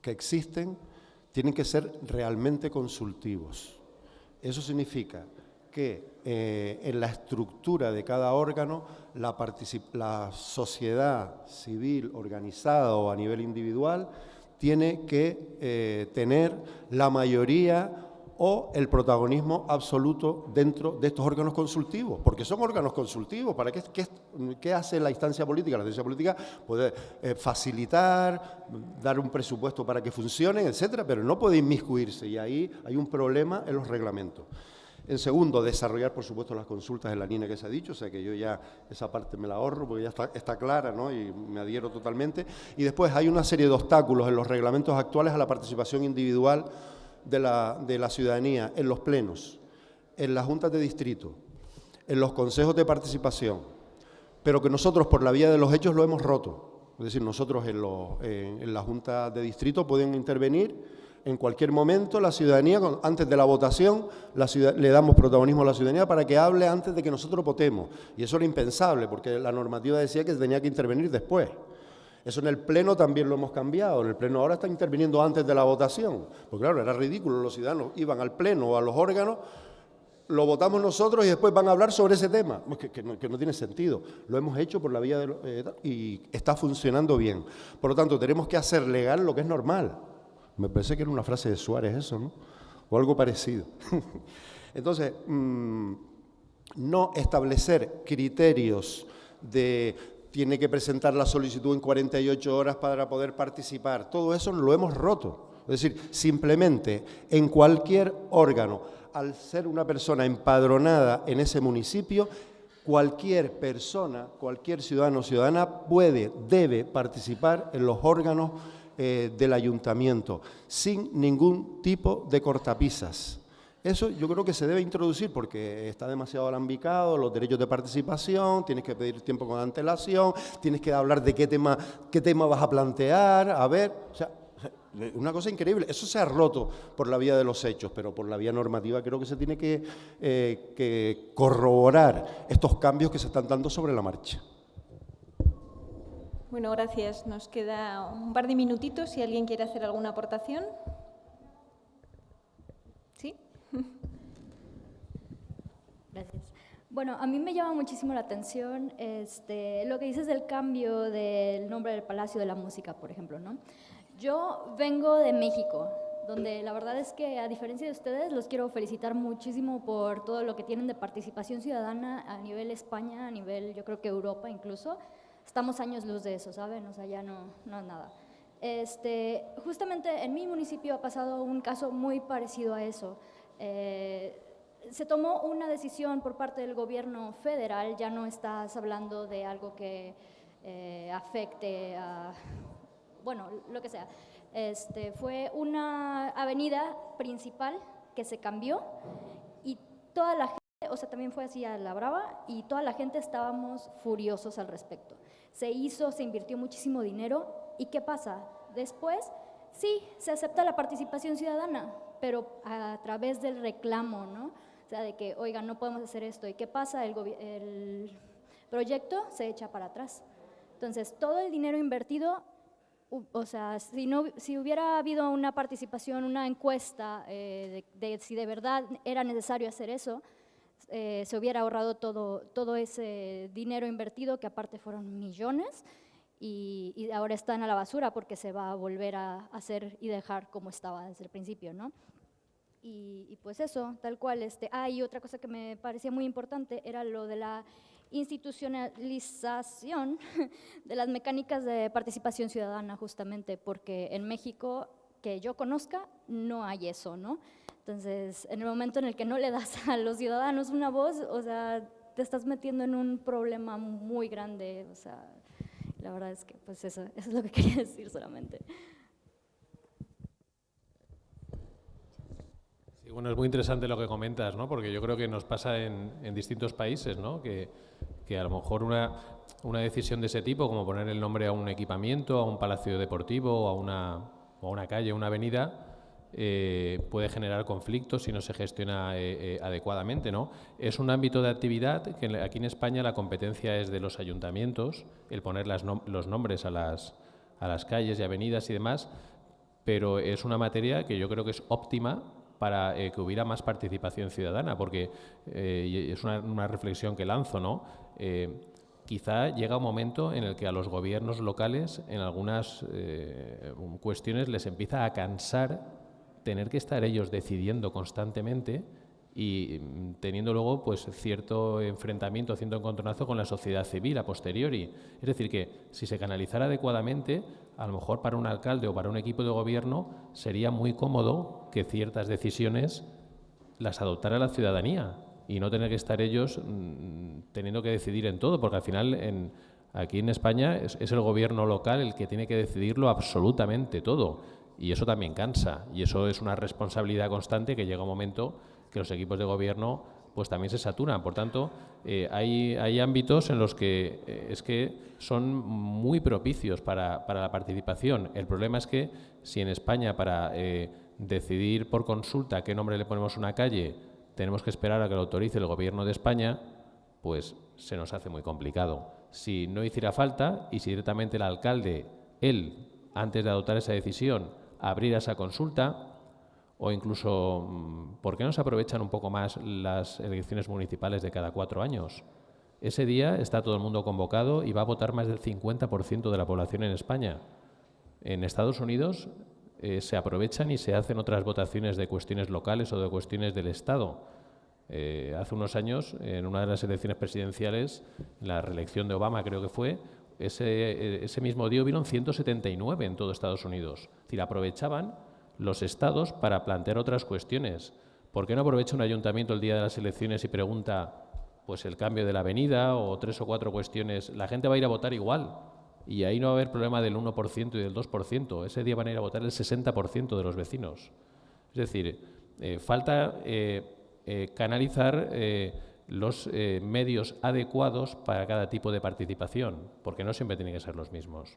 que existen tienen que ser realmente consultivos. Eso significa que eh, en la estructura de cada órgano la, sociedad civil organizada o a nivel individual tiene que eh, tener la mayoría o el protagonismo absoluto dentro de estos órganos consultivos, porque son órganos consultivos. ¿Para qué, qué, hace la instancia política? La instancia política puede eh, facilitar, dar un presupuesto para que funcionen, etcétera, pero no puede inmiscuirse y ahí hay un problema en los reglamentos. En segundo, desarrollar, por supuesto, las consultas en la línea que se ha dicho, o sea que yo ya esa parte me la ahorro porque ya está, clara ¿no? y me adhiero totalmente. Y después hay una serie de obstáculos en los reglamentos actuales a la participación individual de la, de la ciudadanía en los plenos, en las juntas de distrito, en los consejos de participación, pero que nosotros por la vía de los hechos lo hemos roto. Es decir, nosotros en, los, en, la junta de distrito pueden intervenir en cualquier momento la ciudadanía, antes de la votación, le damos protagonismo a la ciudadanía para que hable antes de que nosotros votemos. Y eso era impensable, porque la normativa decía que tenía que intervenir después. Eso en el Pleno también lo hemos cambiado. En el Pleno ahora está interviniendo antes de la votación. Porque claro, era ridículo, los ciudadanos iban al Pleno o a los órganos, lo votamos nosotros y después van a hablar sobre ese tema. Que, no, tiene sentido. Lo hemos hecho por la vía de... Eh, y está funcionando bien. Por lo tanto, tenemos que hacer legal lo que es normal. Me parece que era una frase de Suárez eso, ¿no? O algo parecido. Entonces, mm, no establecer criterios de tiene que presentar la solicitud en 48 horas para poder participar. Todo eso lo hemos roto. Es decir, simplemente en cualquier órgano, al ser una persona empadronada en ese municipio, cualquier persona, cualquier ciudadano o ciudadana puede, debe participar en los órganos eh, del ayuntamiento sin ningún tipo de cortapisas. Eso yo creo que se debe introducir porque está demasiado alambicado, los derechos de participación, tienes que pedir tiempo con antelación, tienes que hablar de qué tema, qué tema vas a plantear, a ver, o sea, una cosa increíble. Eso se ha roto por la vía de los hechos, pero por la vía normativa creo que se tiene que, eh, que corroborar estos cambios que se están dando sobre la marcha. Bueno, gracias. Nos queda un par de minutitos si alguien quiere hacer alguna aportación. Gracias. Bueno, a mí me llama muchísimo la atención este, lo que dices del cambio del nombre del Palacio de la Música, por ejemplo. ¿no? Yo vengo de México, donde la verdad es que a diferencia de ustedes, los quiero felicitar muchísimo por todo lo que tienen de participación ciudadana a nivel España, a nivel yo creo que Europa incluso. Estamos años luz de eso, ¿saben? O sea, ya no, no es nada. Este, justamente en mi municipio ha pasado un caso muy parecido a eso. Eh, se tomó una decisión por parte del gobierno federal, ya no estás hablando de algo que eh, afecte a, bueno, lo que sea. Este, fue una avenida principal que se cambió y toda la o sea, también fue así a la brava y toda la gente estábamos furiosos al respecto. Se hizo, se invirtió muchísimo dinero y ¿qué pasa? Después, sí, se acepta la participación ciudadana, pero a través del reclamo, ¿no? sea, de que, oigan, no podemos hacer esto. ¿Y qué pasa? El, el proyecto se echa para atrás. Entonces, todo el dinero invertido, o sea, si, no, si hubiera habido una participación, una encuesta eh, de, si de verdad era necesario hacer eso, eh, se hubiera ahorrado todo, todo ese dinero invertido, que aparte fueron millones, y, y, ahora están a la basura porque se va a volver a hacer y dejar como estaba desde el principio, ¿no? Y, pues eso, tal cual. Este, ah, y otra cosa que me parecía muy importante era lo de la institucionalización de las mecánicas de participación ciudadana, justamente, porque en México, que yo conozca, no hay eso, ¿no? Entonces, en el momento en el que no le das a los ciudadanos una voz, o sea, te estás metiendo en un problema muy grande, o sea, la verdad es que, pues eso, eso es lo que quería decir solamente. bueno, es muy interesante lo que comentas, ¿no? porque yo creo que nos pasa en, distintos países, ¿no? que, a lo mejor una, una, decisión de ese tipo, como poner el nombre a un equipamiento, a un palacio deportivo, a una, a una calle, a una avenida, eh, puede generar conflictos si no se gestiona eh, eh, adecuadamente. ¿no? Es un ámbito de actividad que aquí en España la competencia es de los ayuntamientos, el poner los nombres a las, a las calles y avenidas y demás, pero es una materia que yo creo que es óptima para que hubiera más participación ciudadana, porque es una, reflexión que lanzo, ¿no? Quizá llega un momento en el que a los gobiernos locales en algunas cuestiones les empieza a cansar tener que estar ellos decidiendo constantemente y mm, teniendo luego pues cierto enfrentamiento, cierto encontronazo con la sociedad civil a posteriori. Es decir, que si se canalizara adecuadamente, a lo mejor para un alcalde o para un equipo de gobierno sería muy cómodo que ciertas decisiones las adoptara la ciudadanía y no tener que estar ellos mm, teniendo que decidir en todo, porque al final aquí en España es, es el gobierno local el que tiene que decidirlo absolutamente todo y eso también cansa y eso es una responsabilidad constante que llega un momento que los equipos de gobierno pues también se saturan. Por tanto, eh, hay, hay, ámbitos en los que eh, es que son muy propicios para, para, la participación. El problema es que si en España para eh, decidir por consulta qué nombre le ponemos a una calle tenemos que esperar a que lo autorice el Gobierno de España, pues se nos hace muy complicado. Si no hiciera falta y si directamente el alcalde, él, antes de adoptar esa decisión, abriera esa consulta, o incluso, mm, ¿por qué no se aprovechan un poco más las elecciones municipales de cada cuatro años? Ese día está todo el mundo convocado y va a votar más del 50% de la población en España. En Estados Unidos eh, se aprovechan y se hacen otras votaciones de cuestiones locales o de cuestiones del Estado. Eh, hace unos años, en una de las elecciones presidenciales, la reelección de Obama creo que fue, ese, ese mismo día hubieron 179 en todo Estados Unidos. Es decir, aprovechaban los estados para plantear otras cuestiones. ¿Por qué no aprovecha un ayuntamiento el día de las elecciones y pregunta pues el cambio de la avenida o tres o cuatro cuestiones? La gente va a ir a votar igual y ahí no va a haber problema del 1% y del 2%. Ese día van a ir a votar el 60% de los vecinos. Es decir, eh, falta eh, eh, canalizar los medios adecuados para cada tipo de participación, porque no siempre tienen que ser los mismos.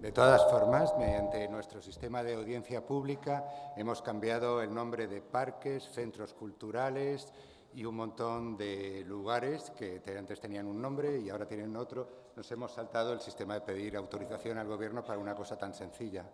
De todas formas, mediante nuestro sistema de audiencia pública hemos cambiado el nombre de parques, centros culturales y un montón de lugares que antes tenían un nombre y ahora tienen otro. Nos hemos saltado el sistema de pedir autorización al Gobierno para una cosa tan sencilla.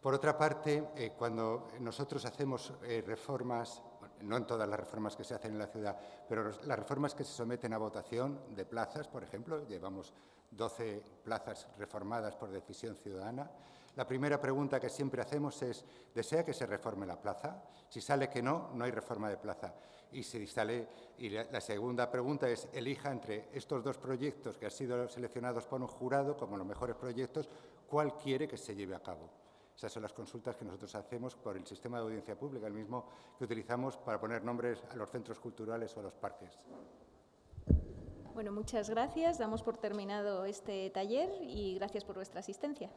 Por otra parte, eh, cuando nosotros hacemos eh, reformas, no en todas las reformas que se hacen en la ciudad, pero las reformas que se someten a votación de plazas, por ejemplo, llevamos 12 plazas reformadas por decisión ciudadana. La primera pregunta que siempre hacemos es, ¿desea que se reforme la plaza? Si sale que no, no hay reforma de plaza. Y, si sale, y la, segunda pregunta es, elija entre estos dos proyectos que han sido seleccionados por un jurado como los mejores proyectos, ¿cuál quiere que se lleve a cabo? Esas son las consultas que nosotros hacemos por el sistema de audiencia pública, el mismo que utilizamos para poner nombres a los centros culturales o a los parques. Bueno, muchas gracias. Damos por terminado este taller y gracias por vuestra asistencia.